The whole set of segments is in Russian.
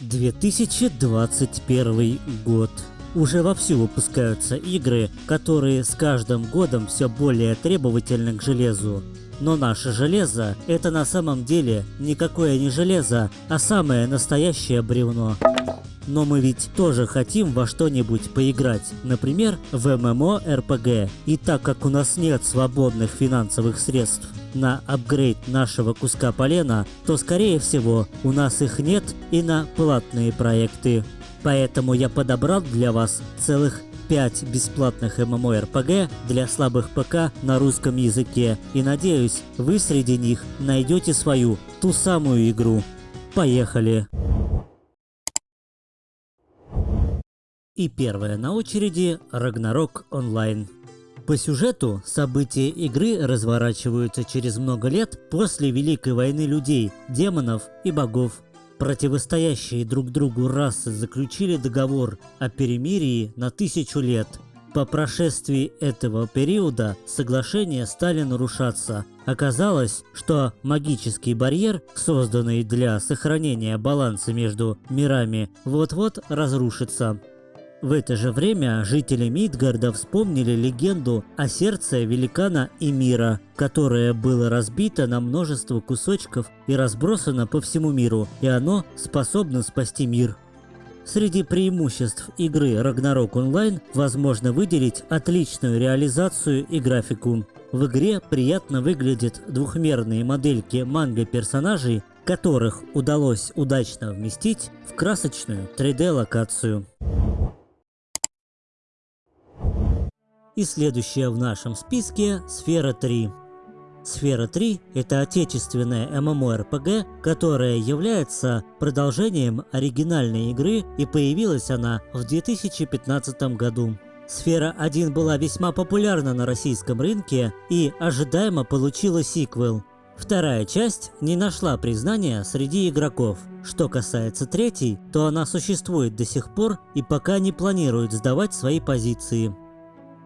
2021 год. Уже вовсю выпускаются игры, которые с каждым годом все более требовательны к железу. Но наше железо – это на самом деле никакое не железо, а самое настоящее бревно. Но мы ведь тоже хотим во что-нибудь поиграть, например, в MMORPG. И так как у нас нет свободных финансовых средств на апгрейд нашего куска полена, то скорее всего у нас их нет и на платные проекты. Поэтому я подобрал для вас целых 5 бесплатных MMORPG для слабых ПК на русском языке и надеюсь, вы среди них найдете свою, ту самую игру. Поехали! И первая на очереди Рагнарок онлайн. По сюжету события игры разворачиваются через много лет после Великой войны людей, демонов и богов. Противостоящие друг другу расы заключили договор о перемирии на тысячу лет. По прошествии этого периода соглашения стали нарушаться. Оказалось, что магический барьер, созданный для сохранения баланса между мирами, вот-вот разрушится. В это же время жители Мидгарда вспомнили легенду о сердце великана Эмира, которое было разбито на множество кусочков и разбросано по всему миру, и оно способно спасти мир. Среди преимуществ игры Ragnarok Online возможно выделить отличную реализацию и графику. В игре приятно выглядят двухмерные модельки манго-персонажей, которых удалось удачно вместить в красочную 3D-локацию. И следующая в нашем списке – Сфера 3. Сфера 3 – это отечественная MMORPG, которая является продолжением оригинальной игры и появилась она в 2015 году. Сфера 1 была весьма популярна на российском рынке и ожидаемо получила сиквел. Вторая часть не нашла признания среди игроков. Что касается третьей, то она существует до сих пор и пока не планирует сдавать свои позиции.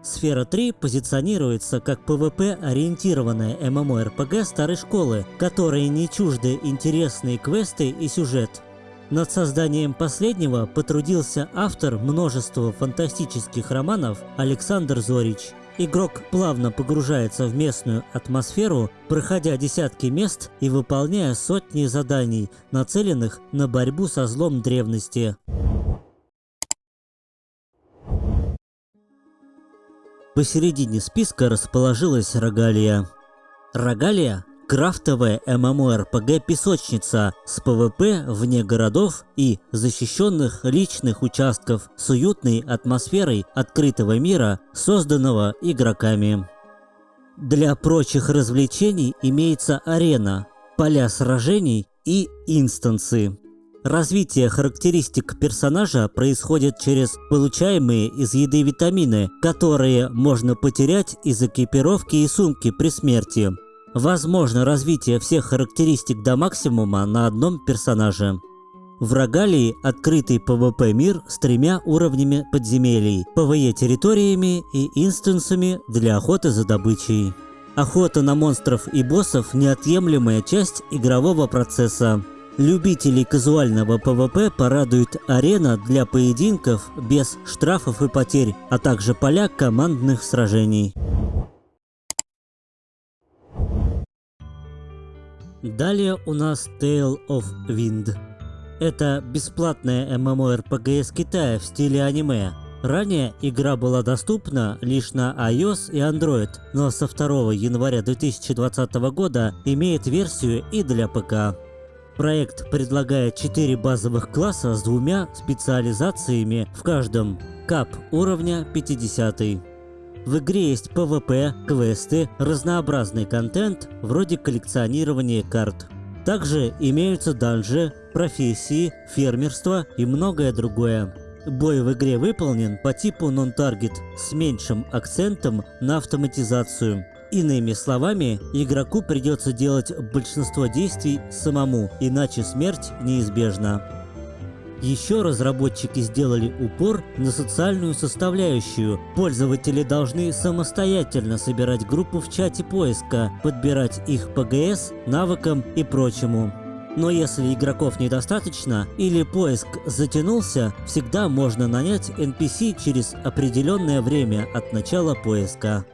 Сфера 3 позиционируется как PvP-ориентированная MMORPG старой школы, которой не чужды интересные квесты и сюжет. Над созданием последнего потрудился автор множества фантастических романов Александр Зорич. Игрок плавно погружается в местную атмосферу, проходя десятки мест и выполняя сотни заданий, нацеленных на борьбу со злом древности. Посередине списка расположилась Рогалия. Рогалия – крафтовая MMORPG-песочница с PvP вне городов и защищенных личных участков с уютной атмосферой открытого мира, созданного игроками. Для прочих развлечений имеется арена, поля сражений и инстансы. Развитие характеристик персонажа происходит через получаемые из еды витамины, которые можно потерять из экипировки и сумки при смерти. Возможно развитие всех характеристик до максимума на одном персонаже. В Рогалии открытый PvP мир с тремя уровнями подземелий, PvE территориями и инстансами для охоты за добычей. Охота на монстров и боссов – неотъемлемая часть игрового процесса. Любителей казуального PvP порадует арена для поединков без штрафов и потерь, а также поля командных сражений. Далее у нас Tale of Wind. Это бесплатная MMORPG из Китая в стиле аниме. Ранее игра была доступна лишь на iOS и Android, но со 2 января 2020 года имеет версию и для ПК. Проект предлагает 4 базовых класса с двумя специализациями в каждом. Кап уровня 50. В игре есть PvP, квесты, разнообразный контент, вроде коллекционирования карт. Также имеются данжи, профессии, фермерство и многое другое. Бой в игре выполнен по типу non-target с меньшим акцентом на автоматизацию. Иными словами, игроку придется делать большинство действий самому, иначе смерть неизбежна. Еще разработчики сделали упор на социальную составляющую. Пользователи должны самостоятельно собирать группу в чате поиска, подбирать их ПГС, навыкам и прочему. Но если игроков недостаточно или поиск затянулся, всегда можно нанять NPC через определенное время от начала поиска.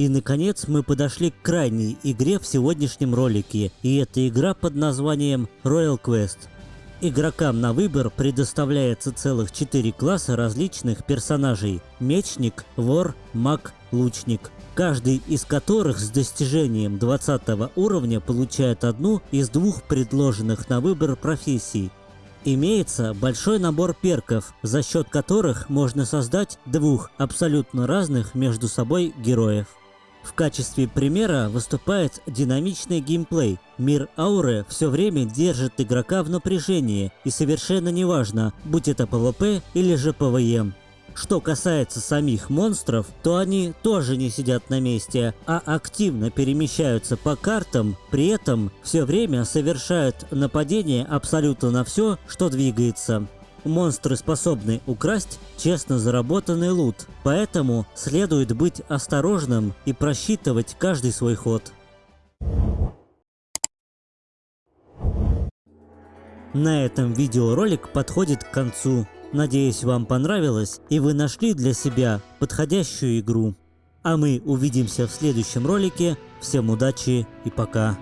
И наконец мы подошли к крайней игре в сегодняшнем ролике, и это игра под названием Royal Quest. Игрокам на выбор предоставляется целых 4 класса различных персонажей – мечник, вор, маг, лучник. Каждый из которых с достижением 20 уровня получает одну из двух предложенных на выбор профессий. Имеется большой набор перков, за счет которых можно создать двух абсолютно разных между собой героев. В качестве примера выступает динамичный геймплей. Мир ауры все время держит игрока в напряжении, и совершенно неважно, будь это PvP или же PvE. Что касается самих монстров, то они тоже не сидят на месте, а активно перемещаются по картам, при этом все время совершают нападение абсолютно на все, что двигается. Монстры способны украсть честно заработанный лут, поэтому следует быть осторожным и просчитывать каждый свой ход. На этом видеоролик подходит к концу. Надеюсь, вам понравилось и вы нашли для себя подходящую игру. А мы увидимся в следующем ролике. Всем удачи и пока.